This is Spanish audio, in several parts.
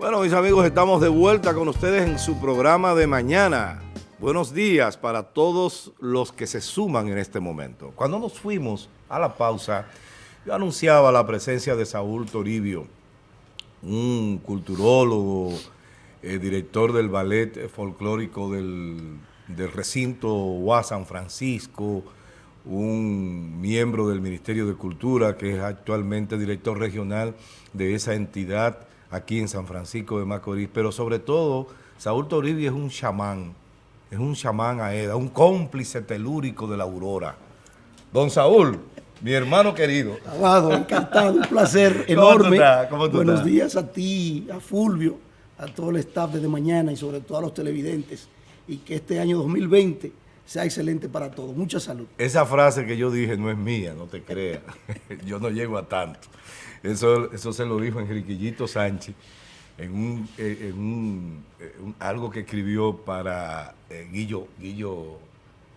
Bueno, mis amigos, estamos de vuelta con ustedes en su programa de mañana. Buenos días para todos los que se suman en este momento. Cuando nos fuimos a la pausa, yo anunciaba la presencia de Saúl Toribio, un culturólogo, eh, director del ballet folclórico del, del recinto UA San Francisco, un miembro del Ministerio de Cultura que es actualmente director regional de esa entidad aquí en San Francisco de Macorís, pero sobre todo Saúl Toribio es un chamán, es un chamán aeda, un cómplice telúrico de la aurora. Don Saúl, mi hermano querido. Abado, encantado, un placer enorme. Buenos días a ti, a Fulvio, a todo el staff de mañana y sobre todo a los televidentes. Y que este año 2020 sea excelente para todos. Mucha salud. Esa frase que yo dije no es mía, no te creas. yo no llego a tanto. Eso, eso se lo dijo Enriquillito Sánchez en, un, eh, en eh, un, algo que escribió para eh, Guillo, Guillo,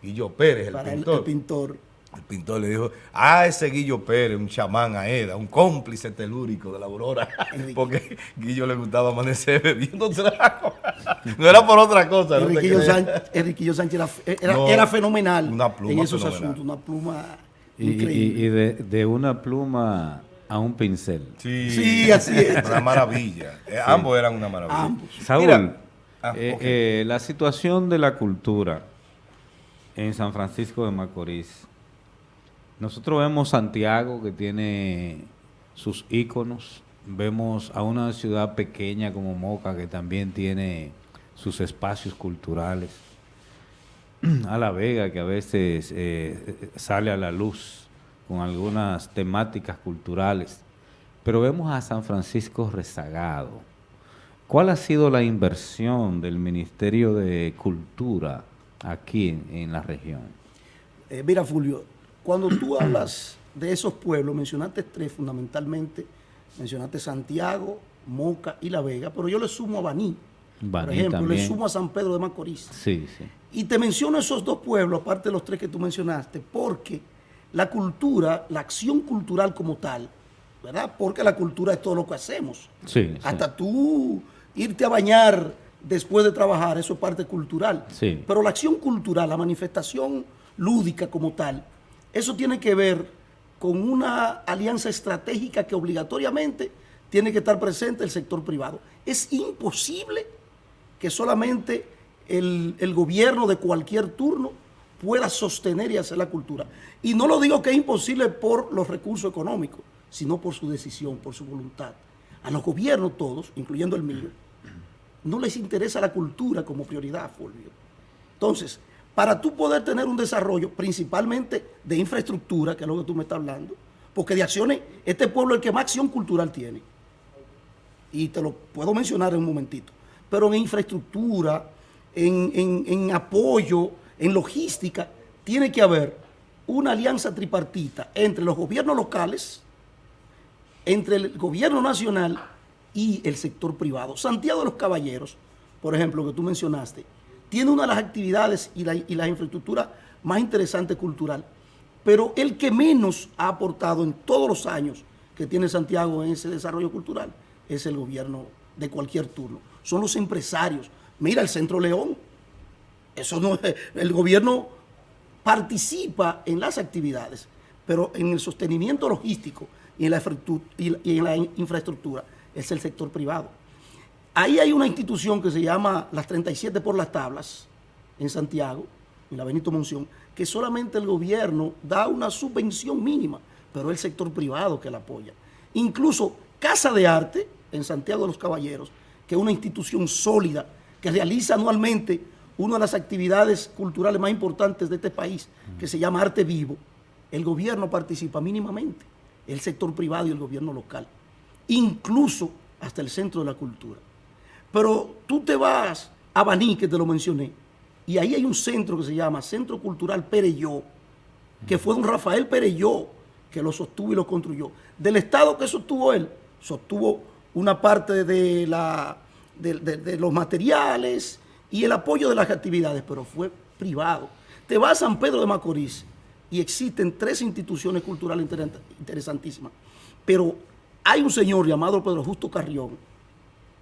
Guillo Pérez, el pintor. El, pintor. El pintor le dijo, ah, ese Guillo Pérez, un chamán aeda, un cómplice telúrico de la aurora, porque Guillo le gustaba amanecer bebiendo trago. no era por otra cosa. Enriquillo, Sánchez, Sánchez era, era, fenomenal en esos asuntos, una pluma increíble. Y, de, de una pluma a un pincel. Sí, así es. Una maravilla. Eh, ambos eran una maravilla. Saúl, ah, eh, eh, la situación de la cultura en San Francisco de Macorís. Nosotros vemos Santiago que tiene sus íconos, vemos a una ciudad pequeña como Moca que también tiene sus espacios culturales, a La Vega que a veces sale a la luz con algunas temáticas culturales, pero vemos a San Francisco rezagado. ¿Cuál ha sido la inversión del Ministerio de Cultura aquí en, la región? Eh, mira, Fulvio, cuando tú hablas de esos pueblos, mencionaste tres fundamentalmente, mencionaste Santiago, Moca y La Vega, pero yo le sumo a Baní, por ejemplo, le sumo a San Pedro de Macorís. Sí, sí. Y te menciono esos dos pueblos, aparte de los tres que tú mencionaste, porque la cultura, la acción cultural como tal, ¿verdad? Porque la cultura es todo lo que hacemos. Sí, Hasta tú irte a bañar después de trabajar, eso es parte cultural. Sí. Pero la acción cultural, la manifestación lúdica como tal, eso tiene que ver con una alianza estratégica que obligatoriamente tiene que estar presente el sector privado. Es imposible que solamente el, gobierno de cualquier turno pueda sostener y hacer la cultura. Y no lo digo que es imposible por los recursos económicos, sino por su decisión, por su voluntad. A los gobiernos todos, incluyendo el mío, no les interesa la cultura como prioridad, Fulvio. Entonces, para tú poder tener un desarrollo, principalmente de infraestructura, que es lo que tú me estás hablando, porque de acciones, este pueblo es el que más acción cultural tiene. Y te lo puedo mencionar en un momentito. Pero en infraestructura, en, en apoyo, en logística, tiene que haber una alianza tripartita entre los gobiernos locales, entre el gobierno nacional y el sector privado. Santiago de los Caballeros, por ejemplo, que tú mencionaste, tiene una de las actividades y la, y infraestructura más interesante cultural, pero el que menos ha aportado en todos los años que tiene Santiago en ese desarrollo cultural es el gobierno de cualquier turno. Son los empresarios. Mira el Centro León. Eso no el gobierno participa en las actividades, pero en el sostenimiento logístico y en la infraestructura es el sector privado. Ahí hay una institución que se llama las 37 por las tablas en Santiago, en la Benito Monción, que solamente el gobierno da una subvención mínima, pero es el sector privado que la apoya. Incluso Casa de Arte en Santiago de los Caballeros, que es una institución sólida que realiza anualmente una de las actividades culturales más importantes de este país, que se llama Arte Vivo, el gobierno participa mínimamente, el sector privado y el gobierno local, incluso hasta el centro de la cultura. Pero tú te vas a Baní, que te lo mencioné, y ahí hay un centro que se llama Centro Cultural Pereyó, que fue un Rafael Pereyó que lo sostuvo y lo construyó. Del Estado que sostuvo él, sostuvo una parte de, la, de los materiales, y el apoyo de las actividades, pero fue privado. Te vas a San Pedro de Macorís y existen tres instituciones culturales interesantísimas, pero hay un señor llamado Pedro Justo Carrión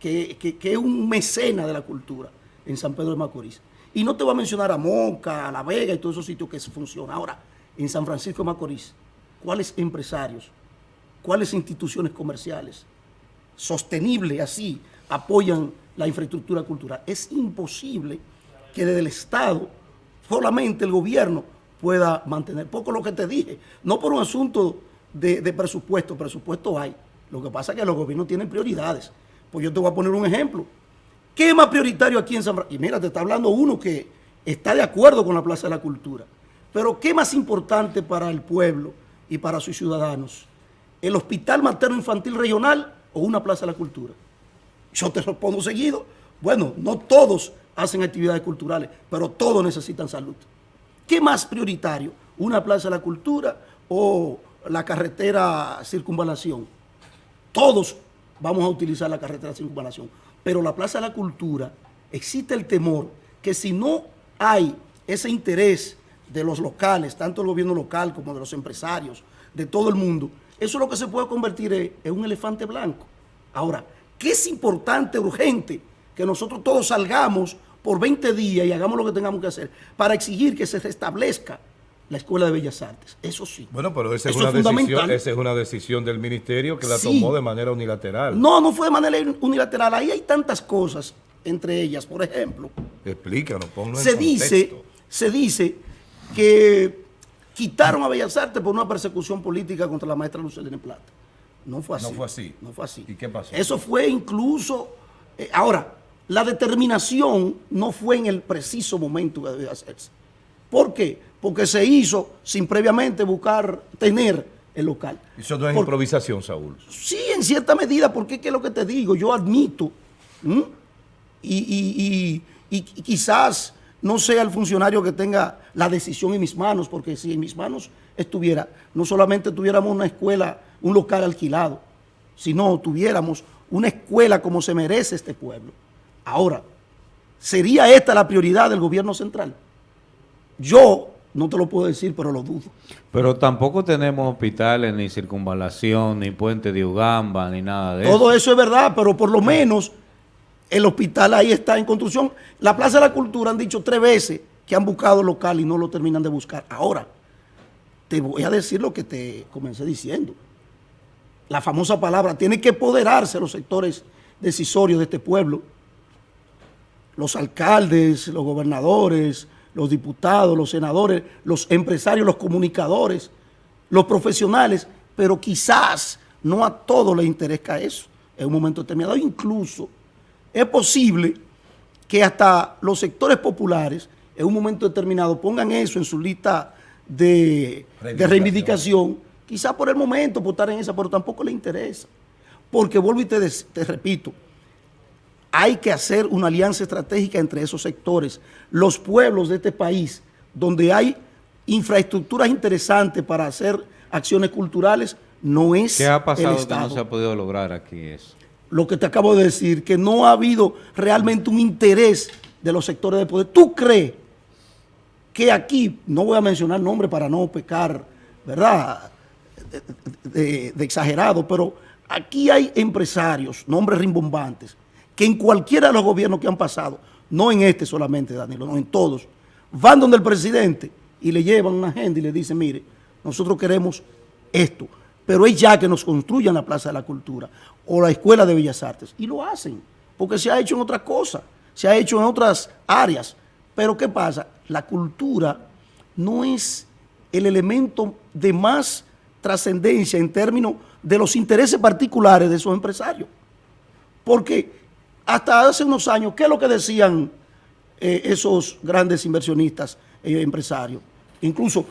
que, es un mecena de la cultura en San Pedro de Macorís. Y no te voy a mencionar a Moca, a La Vega y todos esos sitios que funcionan. Ahora, en San Francisco de Macorís, ¿cuáles empresarios, cuáles instituciones comerciales sostenibles así apoyan la infraestructura cultural? Es imposible que desde el Estado solamente el gobierno pueda mantener. Poco lo que te dije, no por un asunto de, de presupuesto, presupuesto hay. Lo que pasa es que los gobiernos tienen prioridades. Pues yo te voy a poner un ejemplo. ¿Qué es más prioritario aquí en San Francisco? Y mira, te está hablando uno que está de acuerdo con la Plaza de la Cultura. Pero ¿qué más importante para el pueblo y para sus ciudadanos? ¿El Hospital Materno Infantil Regional o una Plaza de la Cultura? Yo te respondo seguido. Bueno, no todos hacen actividades culturales, pero todos necesitan salud. ¿Qué más prioritario? ¿Una Plaza de la Cultura o la carretera circunvalación? Todos vamos a utilizar la carretera circunvalación. Pero la Plaza de la Cultura, existe el temor que si no hay ese interés de los locales, tanto el gobierno local como de los empresarios, de todo el mundo, eso es lo que se puede convertir en un elefante blanco. Ahora, ¿qué es importante, urgente, que nosotros todos salgamos por 20 días y hagamos lo que tengamos que hacer para exigir que se restablezca la Escuela de Bellas Artes. Eso sí. Bueno, pero esa es, una, decisión, esa es una decisión del ministerio que la tomó de manera unilateral. No, no fue de manera unilateral. Ahí hay tantas cosas, entre ellas, por ejemplo. Explícanos, ponlo se dice, Se dice que quitaron a Bellas Artes por una persecución política contra la maestra Lucelina Plata. No fue así. No fue así. No fue así. ¿Y qué pasó? Eso fue incluso... Eh, ahora, la determinación no fue en el preciso momento que debía hacerse. ¿Por qué? Porque se hizo sin previamente buscar tener el local. Eso no es improvisación, Saúl. Sí, en cierta medida, porque es que lo que te digo, yo admito, y, quizás no sea el funcionario que tenga la decisión en mis manos, porque si en mis manos estuviera, no solamente tuviéramos una escuela, un local alquilado, sino tuviéramos una escuela como se merece este pueblo. Ahora, ¿sería esta la prioridad del gobierno central? Yo no te lo puedo decir, pero lo dudo. Pero tampoco tenemos hospitales, ni circunvalación, ni puente de Ugamba, ni nada de eso. Todo eso es verdad, pero por lo menos el hospital ahí está en construcción. La Plaza de la Cultura han dicho tres veces que han buscado local y no lo terminan de buscar. Ahora, te voy a decir lo que te comencé diciendo. La famosa palabra, tiene que apoderarse los sectores decisorios de este pueblo. Los alcaldes, los gobernadores, los diputados, los senadores, los empresarios, los comunicadores, los profesionales, pero quizás no a todos les interesa eso en un momento determinado. Incluso es posible que hasta los sectores populares en un momento determinado pongan eso en su lista de reivindicación, quizás por el momento, por estar en esa, pero tampoco le interesa. Porque vuelvo y te repito, hay que hacer una alianza estratégica entre esos sectores. Los pueblos de este país, donde hay infraestructuras interesantes para hacer acciones culturales, no es ¿Qué ha pasado que no se ha podido lograr aquí eso? Lo que te acabo de decir, que no ha habido realmente un interés de los sectores de poder. ¿Tú crees que aquí, no voy a mencionar nombres para no pecar, ¿verdad?, de, de exagerado, pero aquí hay empresarios, nombres rimbombantes, que en cualquiera de los gobiernos que han pasado, no en este solamente, Danilo, no en todos, van donde el presidente y le llevan una agenda y le dicen, mire, nosotros queremos esto, pero es ya que nos construyan la Plaza de la Cultura o la Escuela de Bellas Artes. Y lo hacen, porque se ha hecho en otras cosas, se ha hecho en otras áreas. Pero ¿qué pasa? La cultura no es el elemento de más trascendencia en términos de los intereses particulares de esos empresarios. Porque hasta hace unos años, ¿qué es lo que decían eh, esos grandes inversionistas y empresarios? Incluso,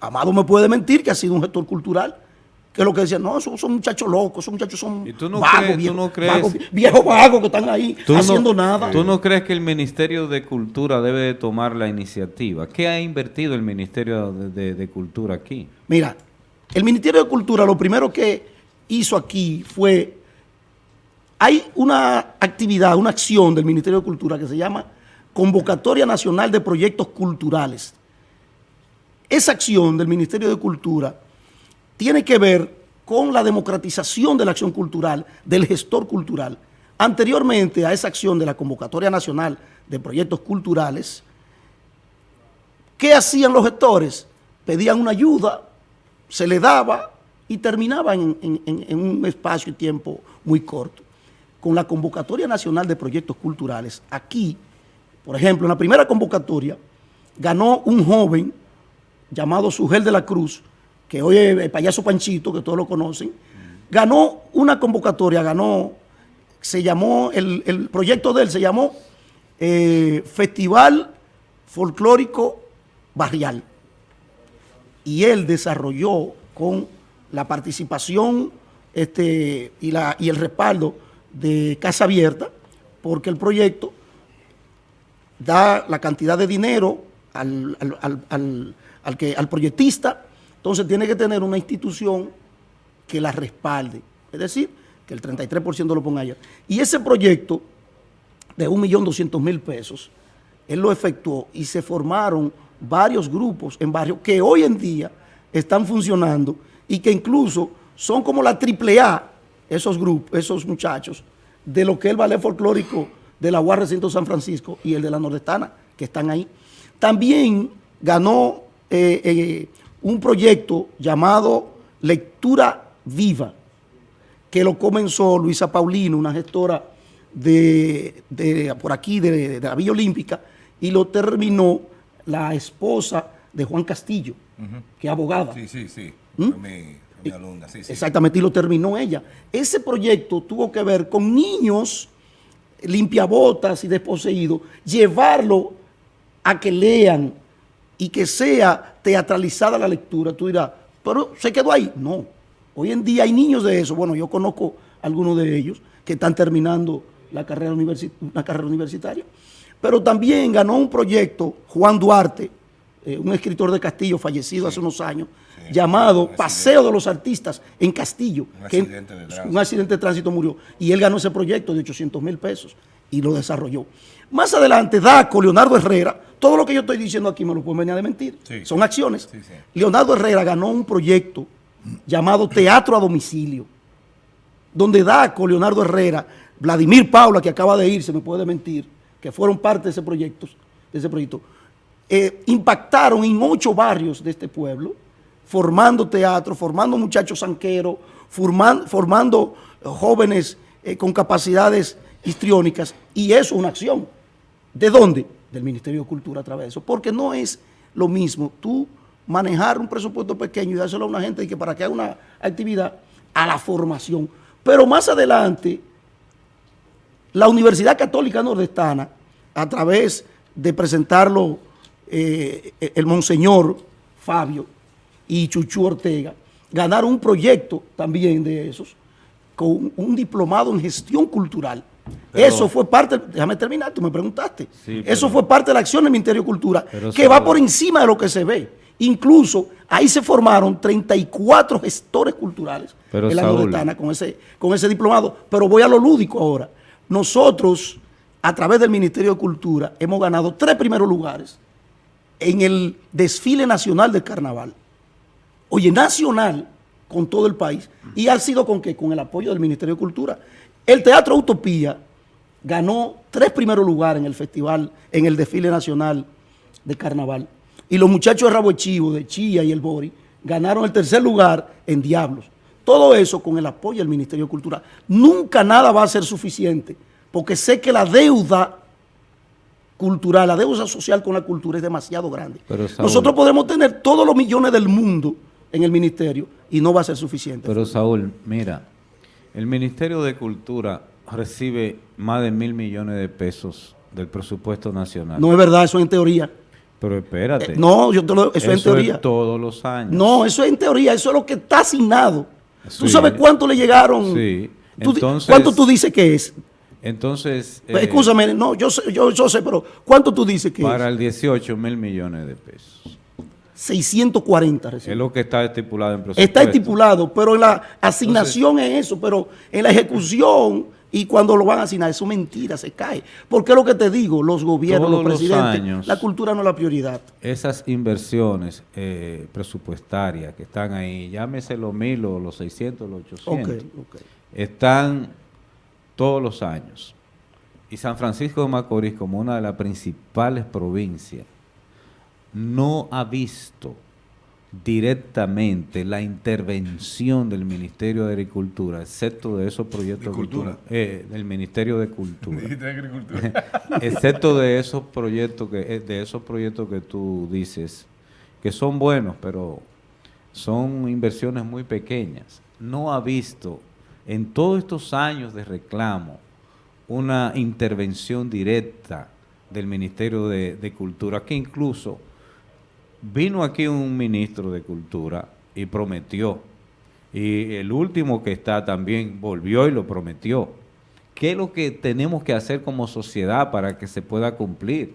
Amado me puede mentir que ha sido un gestor cultural, que es lo que decían, no, son, muchachos locos, esos muchachos son vagos, viejos, vagos, que están ahí haciendo nada. ¿Tú no crees que el Ministerio de Cultura debe tomar la iniciativa? ¿Qué ha invertido el Ministerio de Cultura aquí? Mira, el Ministerio de Cultura lo primero que hizo aquí fue hay una actividad, una acción del Ministerio de Cultura que se llama Convocatoria Nacional de Proyectos Culturales. Esa acción del Ministerio de Cultura tiene que ver con la democratización de la acción cultural, del gestor cultural, Anteriormente a esa acción de la Convocatoria Nacional de Proyectos Culturales, ¿qué hacían los gestores? Pedían una ayuda, se le daba y terminaba en, en un espacio y tiempo muy corto. Con la Convocatoria Nacional de Proyectos Culturales, aquí, por ejemplo, en la primera convocatoria, ganó un joven llamado Sugel de la Cruz, que hoy es el payaso Panchito, que todos lo conocen, ganó una convocatoria, ganó, se llamó, el, proyecto de él se llamó eh, Festival Folclórico Barrial. Y él desarrolló con la participación este, y, la, y el respaldo de Casa Abierta, porque el proyecto da la cantidad de dinero al, al, que, al proyectista, entonces tiene que tener una institución que la respalde. Es decir, que el 33% lo ponga allá. Y ese proyecto de 1.200.000 pesos, él lo efectuó y se formaron varios grupos en barrios que hoy en día están funcionando y que incluso son como la triple A, esos grupos, esos muchachos, de lo que es el ballet folclórico de la UAR Recinto San Francisco y el de la Nordestana, que están ahí. También ganó eh, eh, un proyecto llamado Lectura Viva, que lo comenzó Luisa Paulino, una gestora de, por aquí, de, la Villa Olímpica, y lo terminó la esposa de Juan Castillo, que es abogada. Sí, sí, sí. ¿Mm? Exactamente, y lo terminó ella. Ese proyecto tuvo que ver con niños limpiabotas y desposeídos, llevarlo a que lean y que sea teatralizada la lectura. Tú dirás, pero se quedó ahí. No, hoy en día hay niños de eso. Bueno, yo conozco algunos de ellos que están terminando la carrera, una carrera universitaria. Pero también ganó un proyecto Juan Duarte, eh, un escritor de Castillo fallecido hace unos años, llamado Paseo de los Artistas en Castillo. Un, accidente de un accidente de tránsito murió. Y él ganó ese proyecto de 800 mil pesos y lo desarrolló. Más adelante, Daco, Leonardo Herrera, todo lo que yo estoy diciendo aquí me lo pueden venir a mentir. Son acciones. Leonardo Herrera ganó un proyecto llamado Teatro a Domicilio, donde Daco, Leonardo Herrera, Vladimir Paula, que acaba de irse, me puede mentir, que fueron parte de ese proyecto, de ese proyecto eh, impactaron en ocho barrios de este pueblo, formando teatro, formando muchachos sanqueros, formando, formando jóvenes eh, con capacidades histriónicas, y eso es una acción. ¿De dónde? Del Ministerio de Cultura a través de eso, porque no es lo mismo tú manejar un presupuesto pequeño y dárselo a una gente y que para que haga una actividad a la formación. Pero más adelante, la Universidad Católica Nordestana, a través de presentarlo eh, el Monseñor Fabio, y Chuchu Ortega ganaron un proyecto también de esos con un diplomado en gestión cultural. eso fue parte, déjame terminar, tú me preguntaste. eso fue parte de la acción del Ministerio de Cultura, que va por encima de lo que se ve. Incluso ahí se formaron 34 gestores culturales en la Nordestana con ese, con ese diplomado. Pero voy a lo lúdico ahora. Nosotros, a través del Ministerio de Cultura, hemos ganado tres primeros lugares en el desfile nacional del carnaval oye, nacional con todo el país. ¿Y ha sido con qué? Con el apoyo del Ministerio de Cultura. El Teatro Utopía ganó tres primeros lugares en el festival, en el desfile nacional de carnaval. Y los muchachos de Rabo Chivo, de Chía y el Bori, ganaron el tercer lugar en Diablos. Todo eso con el apoyo del Ministerio de Cultura. Nunca nada va a ser suficiente, porque sé que la deuda cultural, la deuda social con la cultura es demasiado grande. Nosotros podemos tener todos los millones del mundo, en el ministerio y no va a ser suficiente. Pero Saúl, mira, el Ministerio de Cultura recibe más de mil millones de pesos del presupuesto nacional. No es verdad, eso es en teoría. Pero espérate. Eh, no, yo te lo, eso, es en teoría. Es todos los años. No, eso es en teoría, eso es lo que está asignado. ¿Tú sabes cuánto le llegaron? Sí. Entonces, ¿Cuánto tú dices que es? Entonces... Pues, escúchame, no, yo sé, yo, yo sé, pero ¿cuánto tú dices que es? Para el 18 mil millones de pesos. 640 Es lo que está estipulado en presupuesto. Está estipulado, pero en la asignación es eso, pero en la ejecución y cuando lo van a asignar, eso es mentira, se cae. Porque es lo que te digo, los gobiernos, los presidentes, la cultura no es la prioridad. Esas inversiones eh, presupuestarias que están ahí, llámese los mil o los 600, los 800, están todos los años. Y San Francisco de Macorís, como una de las principales provincias, no ha visto directamente la intervención del Ministerio de Agricultura, excepto de esos proyectos Cultura. Eh, del Ministerio de Cultura, excepto de esos proyectos que eh, de esos proyectos que tú dices que son buenos, pero son inversiones muy pequeñas. No ha visto en todos estos años de reclamo una intervención directa del Ministerio de, Cultura, que incluso vino aquí un ministro de Cultura y prometió, y el último que está también volvió y lo prometió. ¿Qué es lo que tenemos que hacer como sociedad para que se pueda cumplir?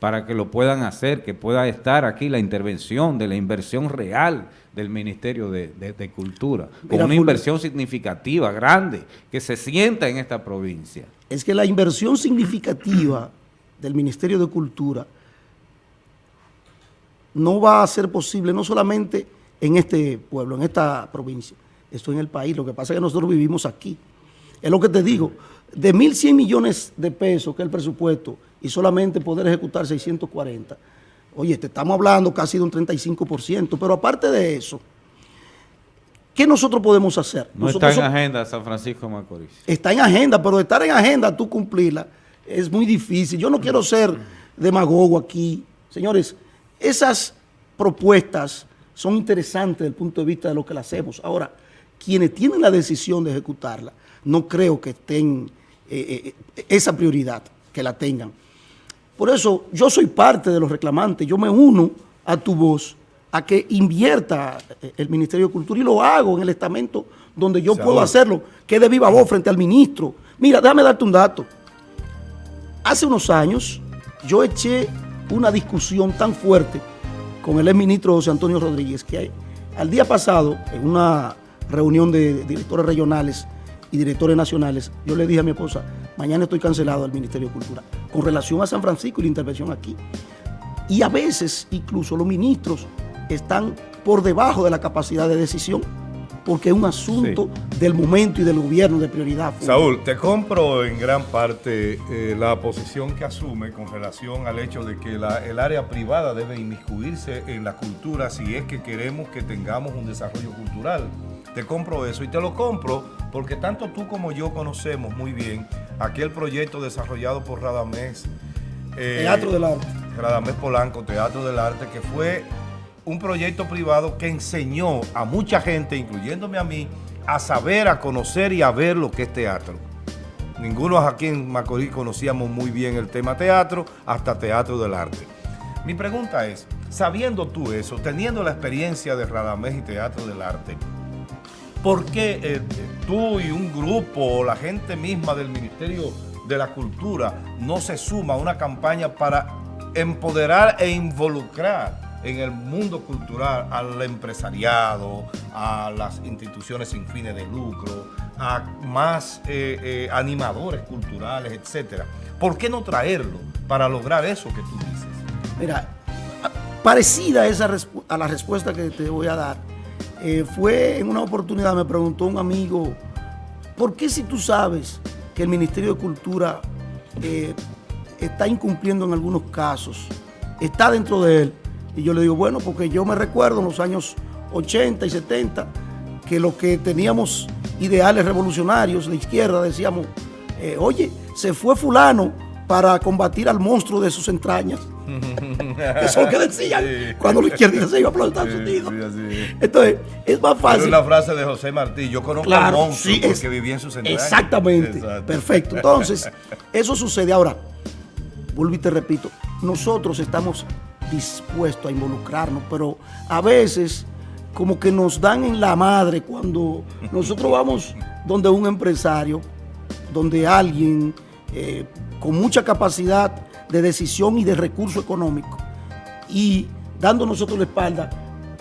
Para que lo puedan hacer, que pueda estar aquí la intervención de la inversión real del Ministerio de, Cultura, con una inversión significativa, grande, que se sienta en esta provincia. Es que la inversión significativa del Ministerio de Cultura no va a ser posible, no solamente en este pueblo, en esta provincia, esto en el país. Lo que pasa es que nosotros vivimos aquí. Es lo que te digo, de 1.100 millones de pesos que es el presupuesto y solamente poder ejecutar 640, oye, te estamos hablando casi de un 35%, pero aparte de eso, ¿qué nosotros podemos hacer? No está en agenda San Francisco Macorís. Está en agenda, pero estar en agenda, tú cumplirla, es muy difícil. Yo no quiero ser demagogo aquí. Señores, esas propuestas son interesantes desde el punto de vista de lo que las hacemos. Ahora, quienes tienen la decisión de ejecutarla, no creo que estén eh, eh, esa prioridad, que la tengan. Por eso, yo soy parte de los reclamantes, yo me uno a tu voz a que invierta eh, el Ministerio de Cultura y lo hago en el estamento donde yo puedo hacerlo, que de viva voz frente al ministro. Mira, déjame darte un dato. Hace unos años yo eché una discusión tan fuerte con el exministro José Antonio Rodríguez que al día pasado, en una reunión de directores regionales y directores nacionales, yo le dije a mi esposa, mañana estoy cancelado del Ministerio de Cultura, con relación a San Francisco y la intervención aquí. Y a veces incluso los ministros están por debajo de la capacidad de decisión porque es un asunto del momento y del gobierno de prioridad. Saúl, te compro en gran parte eh, la posición que asume con relación al hecho de que el área privada debe inmiscuirse en la cultura si es que queremos que tengamos un desarrollo cultural. Te compro eso y te lo compro porque tanto tú como yo conocemos muy bien aquel proyecto desarrollado por Radamés. Eh, Teatro del Arte. Radamés Polanco, Teatro del Arte, que fue un proyecto privado que enseñó a mucha gente, incluyéndome a mí, a saber, a conocer y a ver lo que es teatro. Ninguno aquí en Macorís conocíamos muy bien el tema teatro, hasta teatro del arte. Mi pregunta es, sabiendo tú eso, teniendo la experiencia de Radamés y Teatro del Arte, ¿por qué eh, tú y un grupo o la gente misma del Ministerio de la Cultura no se suma a una campaña para empoderar e involucrar en el mundo cultural al empresariado, a las instituciones sin fines de lucro, a más eh, eh, animadores culturales, etcétera. ¿Por qué no traerlo para lograr eso que tú dices? Mira, parecida a, la respuesta que te voy a dar, eh, fue en una oportunidad, me preguntó un amigo, ¿por qué si tú sabes que el Ministerio de Cultura está incumpliendo en algunos casos, está dentro de él, y yo le digo, bueno, porque yo me recuerdo en los años 80 y 70 que lo que teníamos ideales revolucionarios de izquierda decíamos, eh, oye, se fue fulano para combatir al monstruo de sus entrañas. Eso es lo que decían cuando la izquierda se iba a los Estados Unidos. Entonces, es más fácil. es la frase de José Martí, yo conozco al monstruo porque viví en sus entrañas. Exactamente, perfecto. Entonces, eso sucede. Ahora, vuelvo y te repito, nosotros estamos dispuesto a involucrarnos, pero a veces como que nos dan en la madre cuando nosotros vamos donde un empresario, donde alguien eh, con mucha capacidad de decisión y de recurso económico y dando nosotros la espalda,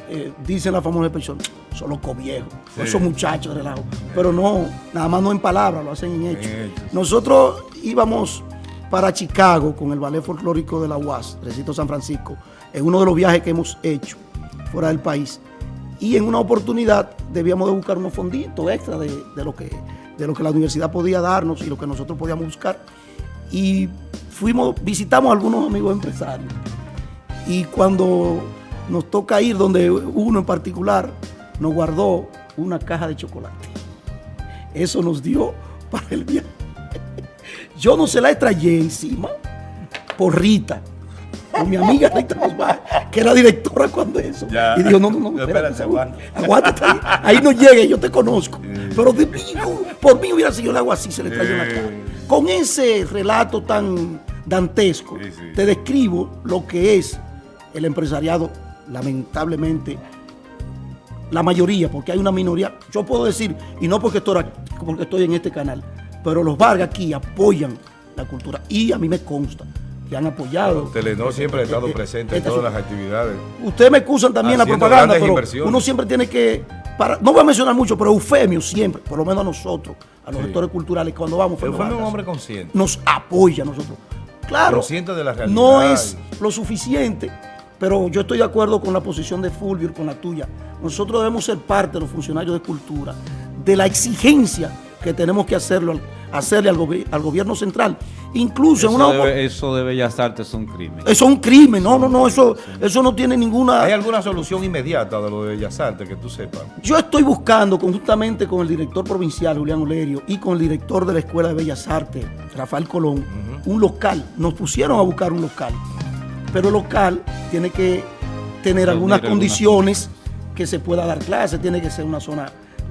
eh, dicen la famosa expresión, son los coviejos, esos muchachos de relajo. Pero no, nada más no en palabras, lo hacen en hechos. Nosotros íbamos para Chicago con el ballet folclórico de la UAS, Recito San Francisco, en uno de los viajes que hemos hecho fuera del país. Y en una oportunidad debíamos de buscar unos fonditos extra de, lo que de lo que la universidad podía darnos y lo que nosotros podíamos buscar. Y fuimos, visitamos a algunos amigos empresarios. Y cuando nos toca ir donde uno en particular nos guardó una caja de chocolate. Eso nos dio para el viaje. Yo no se la extrañé encima por Rita, con mi amiga Rita que era directora cuando eso. Y dijo, no, no, no, espérate, aguántate, ahí, ahí, no llegue, yo te conozco. Pero de mí, por mí hubiera sido el agua así, se le trayó la cara. Con ese relato tan dantesco, te describo lo que es el empresariado, lamentablemente, la mayoría, porque hay una minoría, yo puedo decir, y no porque estoy, porque estoy en este canal, pero los Vargas aquí apoyan la cultura y a mí me consta que han apoyado. Telenor siempre ha estado presente en todas las actividades. Ustedes me excusan también la propaganda, pero uno siempre tiene que, para, no voy a mencionar mucho, pero Eufemio siempre, por lo menos a nosotros, a los sectores culturales, cuando vamos. Eufemio es un hombre consciente. Nos apoya a nosotros. Claro, consciente de la realidad. no es lo suficiente, pero yo estoy de acuerdo con la posición de Fulvio, con la tuya. Nosotros debemos ser parte de los funcionarios de cultura, de la exigencia que tenemos que hacerlo, hacerle al, gobierno central. Incluso eso en una... Debe, eso de Bellas Artes es un crimen. Eso es un crimen, no, no, no, eso, eso no tiene ninguna... ¿Hay alguna solución inmediata de lo de Bellas Artes que tú sepas? Yo estoy buscando conjuntamente con el director provincial, Julián Olerio, y con el director de la Escuela de Bellas Artes, Rafael Colón, un local. Nos pusieron a buscar un local, pero el local tiene que tener algunas condiciones que se pueda dar clase, tiene que ser una zona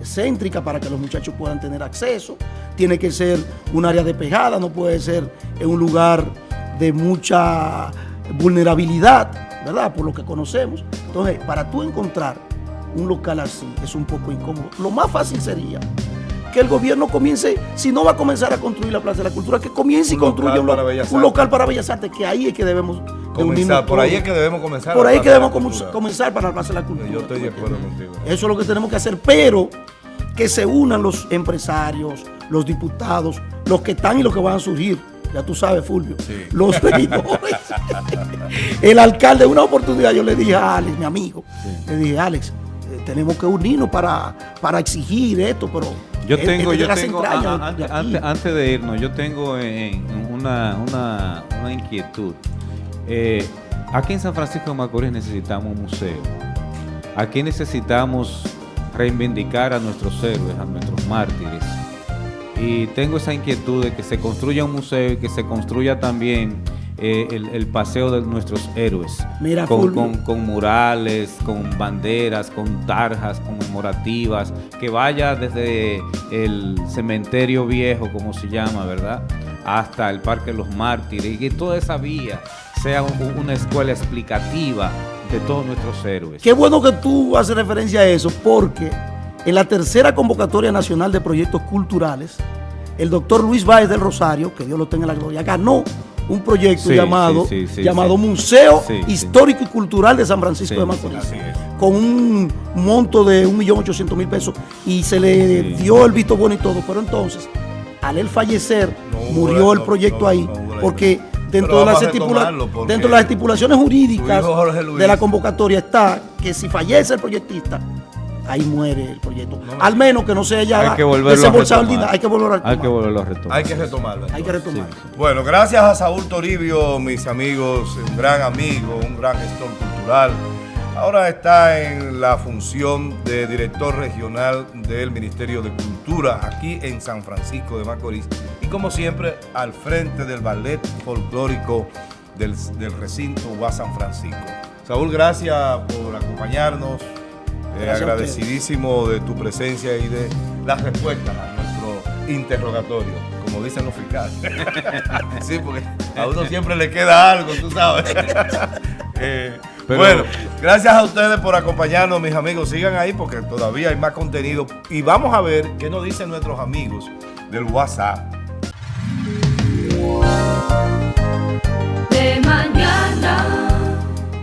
céntrica para que los muchachos puedan tener acceso, tiene que ser un área despejada, no puede ser en un lugar de mucha vulnerabilidad, ¿verdad? Por lo que conocemos. Entonces, para tú encontrar un local así es un poco incómodo. Lo más fácil sería que el gobierno comience, si no va a comenzar a construir la Plaza de la Cultura, que comience y construya un, local para Bellas Artes, que ahí es que debemos comenzar. Por ahí es que debemos comenzar. Por ahí es que debemos comenzar para la Plaza de la Cultura. Yo estoy de acuerdo contigo. Eso es lo que tenemos que hacer, pero que se unan los empresarios, los diputados, los que están y los que van a surgir. Ya tú sabes, Fulvio. Los regidores. el alcalde, una oportunidad, yo le dije a Alex, mi amigo, le dije, Alex, eh, tenemos que unirnos para, para exigir esto, pero yo tengo, yo tengo antes, de irnos, yo tengo una, una, inquietud. Eh, aquí en San Francisco de Macorís necesitamos un museo. Aquí necesitamos reivindicar a nuestros héroes, a nuestros mártires. Y tengo esa inquietud de que se construya un museo y que se construya también eh, el, paseo de nuestros héroes. Mira, con, con, murales, con banderas, con tarjas conmemorativas, que vaya desde el cementerio viejo, como se llama, ¿verdad? Hasta el Parque de los Mártires, y que toda esa vía sea una escuela explicativa de todos nuestros héroes. Qué bueno que tú haces referencia a eso, porque en la tercera convocatoria nacional de proyectos culturales, el doctor Luis Báez del Rosario, que Dios lo tenga en la gloria, ganó un proyecto llamado, llamado Museo Histórico y Cultural de San Francisco de Macorís, con un monto de 1.800.000 pesos y se le dio el visto bueno y todo, pero entonces, al él fallecer, murió el proyecto ahí, porque dentro, de las, dentro de las estipulaciones jurídicas de la convocatoria está que si fallece el proyectista, ahí muere el proyecto. Al menos que no se haya hay que desembolsado el dinero, hay que volverlo a retomar. Hay que volverlo a retomar. Hay que retomarlo. Hay que retomarlo. Bueno, gracias a Saúl Toribio, mis amigos, un gran amigo, un gran gestor cultural. Ahora está en la función de director regional del Ministerio de Cultura aquí en San Francisco de Macorís y como siempre al frente del ballet folclórico del, del recinto UA San Francisco. Saúl, gracias por acompañarnos. Eh, agradecidísimo de tu presencia y de las respuestas a nuestro interrogatorio, como dicen los fiscales. sí, porque a uno siempre le queda algo, tú sabes. Eh, bueno, gracias a ustedes por acompañarnos, mis amigos. Sigan ahí porque todavía hay más contenido. Y vamos a ver qué nos dicen nuestros amigos del WhatsApp. De mañana.